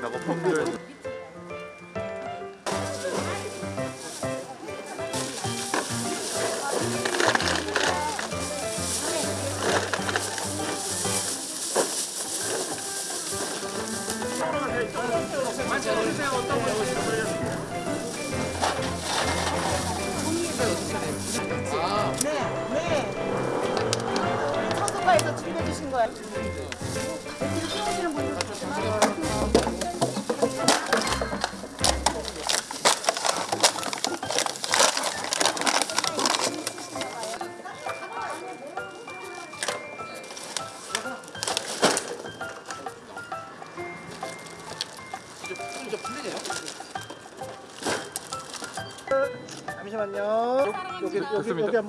작업품들 네, 네. 우리 청소과에서 챙겨주신 거예요. 잠시만요. 여기 여기 여기. 한번